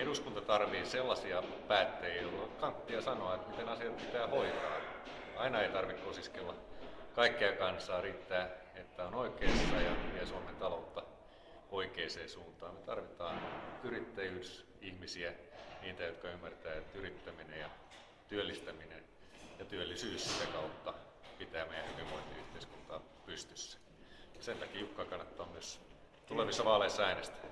eduskunta tarvii sellaisia päättäjiä, joilla on kanttia sanoa, että miten asiat pitää hoitaa. Aina ei tarvitse kosiskella kaikkea kansaa, riittää, että on oikeassa ja vie Suomen taloutta oikeaan suuntaan. Me tarvitaan yrittäjyysihmisiä, niitä, jotka ymmärtää, että yrittäminen ja työllistäminen ja työllisyys sitä kautta pitää meidän hyvinvointiyhteiskuntaa pystyssä. Sen takia Jukka kannattaa myös tulevissa vaaleissa äänestää.